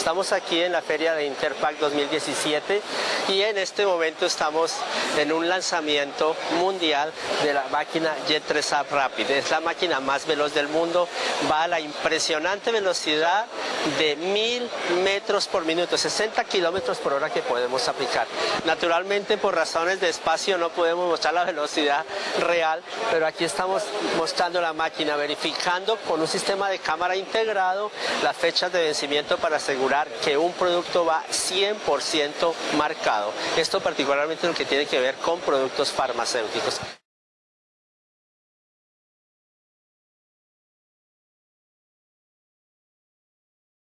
Estamos aquí en la feria de Interpack 2017 y en este momento estamos en un lanzamiento mundial de la máquina Jet 3 Up Rapid. Es la máquina más veloz del mundo, va a la impresionante velocidad de mil metros por minuto, 60 kilómetros por hora que podemos aplicar. Naturalmente por razones de espacio no podemos mostrar la velocidad real, pero aquí estamos mostrando la máquina, verificando con un sistema de cámara integrado las fechas de vencimiento para asegurar que un producto va 100% marcado. Esto particularmente lo que tiene que ver con productos farmacéuticos.